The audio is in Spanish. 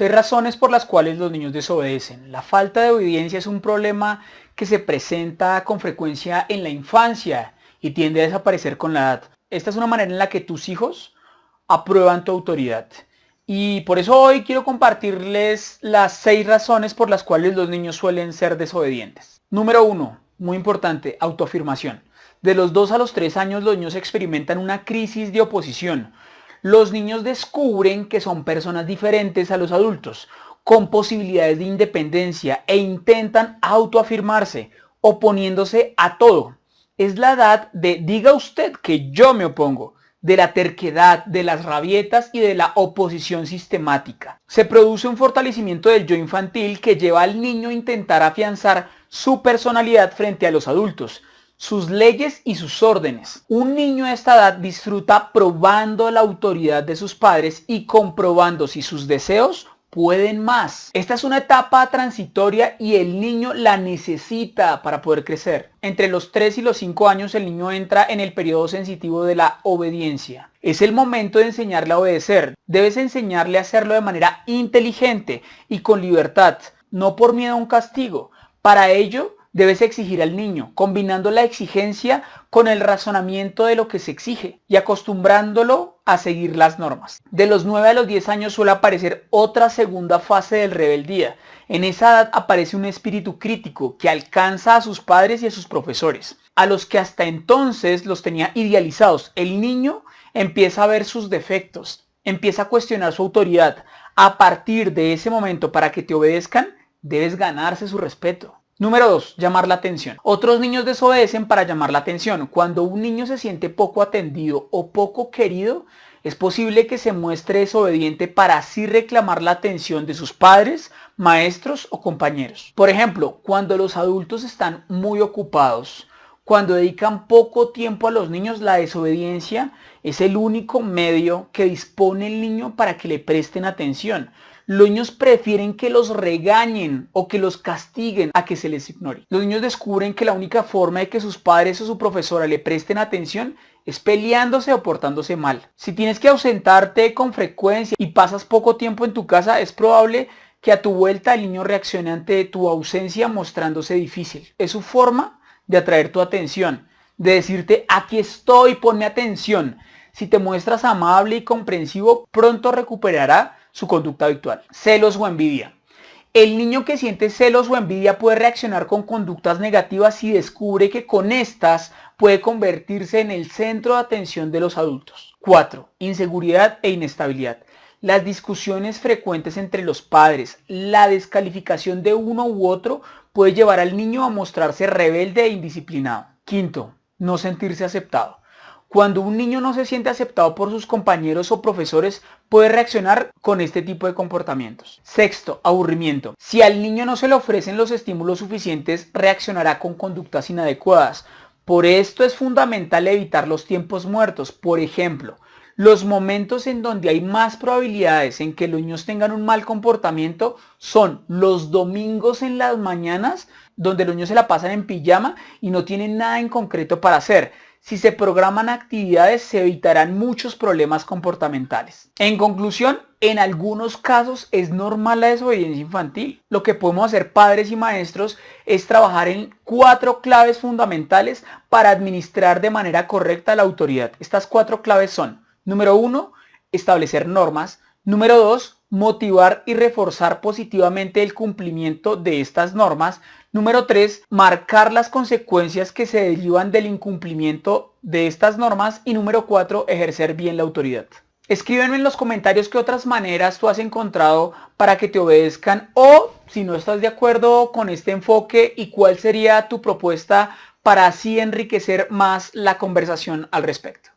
Seis razones por las cuales los niños desobedecen. La falta de obediencia es un problema que se presenta con frecuencia en la infancia y tiende a desaparecer con la edad. Esta es una manera en la que tus hijos aprueban tu autoridad. Y por eso hoy quiero compartirles las seis razones por las cuales los niños suelen ser desobedientes. Número uno, muy importante, autoafirmación. De los 2 a los 3 años los niños experimentan una crisis de oposición. Los niños descubren que son personas diferentes a los adultos, con posibilidades de independencia e intentan autoafirmarse, oponiéndose a todo. Es la edad de diga usted que yo me opongo, de la terquedad, de las rabietas y de la oposición sistemática. Se produce un fortalecimiento del yo infantil que lleva al niño a intentar afianzar su personalidad frente a los adultos, sus leyes y sus órdenes. Un niño a esta edad disfruta probando la autoridad de sus padres y comprobando si sus deseos pueden más. Esta es una etapa transitoria y el niño la necesita para poder crecer. Entre los 3 y los 5 años el niño entra en el periodo sensitivo de la obediencia. Es el momento de enseñarle a obedecer. Debes enseñarle a hacerlo de manera inteligente y con libertad, no por miedo a un castigo. Para ello, debes exigir al niño, combinando la exigencia con el razonamiento de lo que se exige y acostumbrándolo a seguir las normas. De los 9 a los 10 años suele aparecer otra segunda fase del rebeldía. En esa edad aparece un espíritu crítico que alcanza a sus padres y a sus profesores, a los que hasta entonces los tenía idealizados. El niño empieza a ver sus defectos, empieza a cuestionar su autoridad. A partir de ese momento, para que te obedezcan, debes ganarse su respeto. Número 2. Llamar la atención. Otros niños desobedecen para llamar la atención. Cuando un niño se siente poco atendido o poco querido, es posible que se muestre desobediente para así reclamar la atención de sus padres, maestros o compañeros. Por ejemplo, cuando los adultos están muy ocupados, cuando dedican poco tiempo a los niños, la desobediencia es el único medio que dispone el niño para que le presten atención. Los niños prefieren que los regañen o que los castiguen a que se les ignore. Los niños descubren que la única forma de que sus padres o su profesora le presten atención es peleándose o portándose mal. Si tienes que ausentarte con frecuencia y pasas poco tiempo en tu casa, es probable que a tu vuelta el niño reaccione ante tu ausencia mostrándose difícil. Es su forma de atraer tu atención, de decirte aquí estoy, ponme atención. Si te muestras amable y comprensivo, pronto recuperará su conducta habitual. Celos o envidia. El niño que siente celos o envidia puede reaccionar con conductas negativas si descubre que con estas puede convertirse en el centro de atención de los adultos. 4. Inseguridad e inestabilidad. Las discusiones frecuentes entre los padres, la descalificación de uno u otro puede llevar al niño a mostrarse rebelde e indisciplinado. Quinto, no sentirse aceptado. Cuando un niño no se siente aceptado por sus compañeros o profesores, puede reaccionar con este tipo de comportamientos. Sexto, aburrimiento. Si al niño no se le ofrecen los estímulos suficientes, reaccionará con conductas inadecuadas. Por esto es fundamental evitar los tiempos muertos. Por ejemplo, los momentos en donde hay más probabilidades en que los niños tengan un mal comportamiento son los domingos en las mañanas, donde los niños se la pasan en pijama y no tienen nada en concreto para hacer si se programan actividades se evitarán muchos problemas comportamentales. En conclusión, en algunos casos es normal la desobediencia infantil. Lo que podemos hacer padres y maestros es trabajar en cuatro claves fundamentales para administrar de manera correcta la autoridad. Estas cuatro claves son, número uno, establecer normas. Número dos, motivar y reforzar positivamente el cumplimiento de estas normas. Número 3, marcar las consecuencias que se derivan del incumplimiento de estas normas. Y número 4, ejercer bien la autoridad. Escríbeme en los comentarios qué otras maneras tú has encontrado para que te obedezcan o si no estás de acuerdo con este enfoque y cuál sería tu propuesta para así enriquecer más la conversación al respecto.